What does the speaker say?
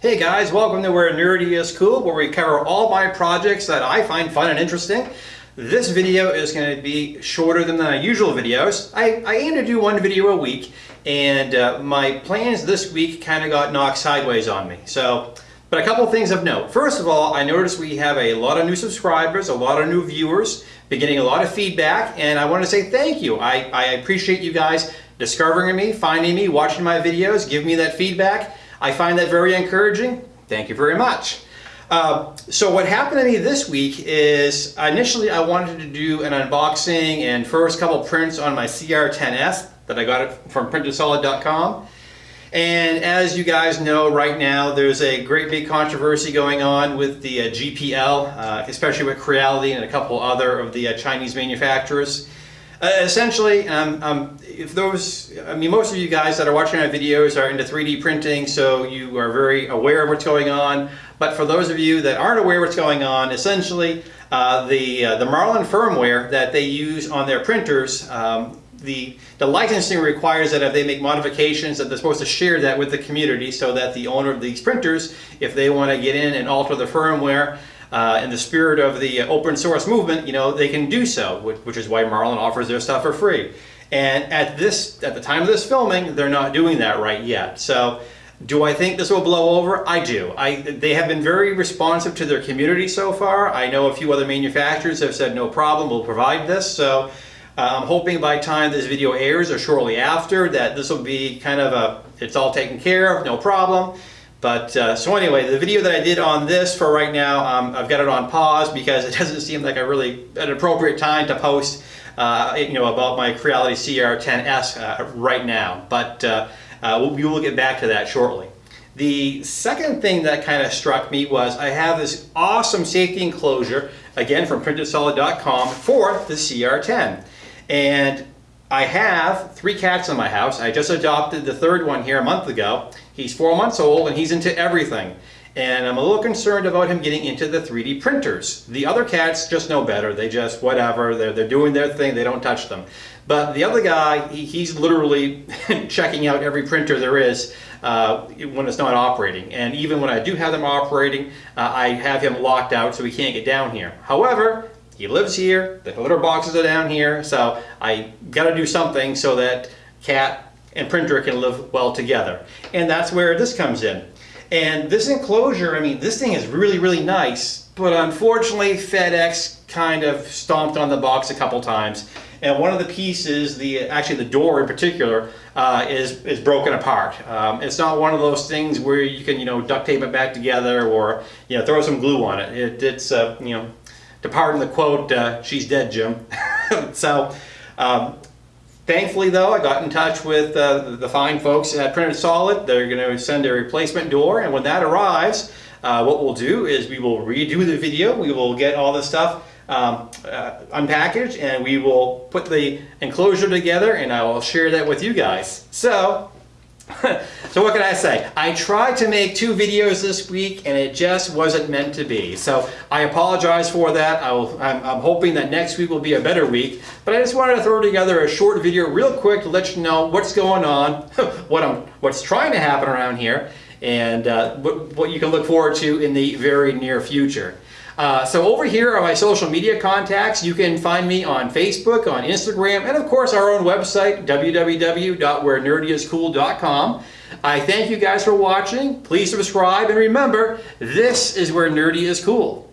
Hey guys, welcome to Where Nerdy is Cool, where we cover all my projects that I find fun and interesting. This video is going to be shorter than the usual videos. I, I aim to do one video a week, and uh, my plans this week kind of got knocked sideways on me. So, but a couple things of note. First of all, I noticed we have a lot of new subscribers, a lot of new viewers, been getting a lot of feedback, and I want to say thank you. I, I appreciate you guys discovering me, finding me, watching my videos, give me that feedback. I find that very encouraging. Thank you very much. Uh, so what happened to me this week is initially I wanted to do an unboxing and first couple prints on my CR10S that I got it from printedsolid.com. And as you guys know right now, there's a great big controversy going on with the uh, GPL, uh, especially with Creality and a couple other of the uh, Chinese manufacturers. Uh, essentially, um, um, if those, I mean, most of you guys that are watching my videos are into 3D printing, so you are very aware of what's going on. But for those of you that aren't aware of what's going on, essentially, uh, the, uh, the Marlin firmware that they use on their printers, um, the, the licensing requires that if they make modifications that they're supposed to share that with the community so that the owner of these printers, if they want to get in and alter the firmware, uh, in the spirit of the open source movement, you know, they can do so, which, which is why Marlin offers their stuff for free. And at this, at the time of this filming, they're not doing that right yet. So do I think this will blow over? I do. I, they have been very responsive to their community so far. I know a few other manufacturers have said no problem, we'll provide this. So uh, I'm hoping by time this video airs or shortly after that this will be kind of a, it's all taken care of, no problem. But uh, so anyway, the video that I did on this for right now, um, I've got it on pause because it doesn't seem like a really an appropriate time to post, uh, you know, about my Creality CR10S uh, right now. But uh, uh, we will get back to that shortly. The second thing that kind of struck me was I have this awesome safety enclosure, again from printedsolid.com, for the CR10. And I have three cats in my house. I just adopted the third one here a month ago. He's four months old and he's into everything. And I'm a little concerned about him getting into the 3D printers. The other cats just know better. They just, whatever, they're, they're doing their thing, they don't touch them. But the other guy, he, he's literally checking out every printer there is uh, when it's not operating. And even when I do have them operating, uh, I have him locked out so he can't get down here. However, he lives here, the litter boxes are down here, so I got to do something so that cat and printer can live well together. And that's where this comes in. And this enclosure, I mean, this thing is really, really nice, but unfortunately FedEx kind of stomped on the box a couple times. And one of the pieces, the actually the door in particular, uh, is is broken apart. Um, it's not one of those things where you can you know duct tape it back together or you know throw some glue on it. it it's uh, you know to pardon the quote, uh, she's dead, Jim. so, um, thankfully though, I got in touch with uh, the fine folks at Printed Solid. They're going to send a replacement door, and when that arrives, uh, what we'll do is we will redo the video. We will get all this stuff um, uh, unpackaged, and we will put the enclosure together, and I will share that with you guys. So, so what can I say? I tried to make two videos this week and it just wasn't meant to be. So I apologize for that. I I'm, hoping that next week will be a better week. But I just wanted to throw together a short video real quick to let you know what's going on, what I'm, what's trying to happen around here, and uh, what, what you can look forward to in the very near future. Uh, so over here are my social media contacts. You can find me on Facebook, on Instagram, and of course our own website, www.wherenerdyiscool.com. I thank you guys for watching. Please subscribe, and remember, this is where nerdy is cool.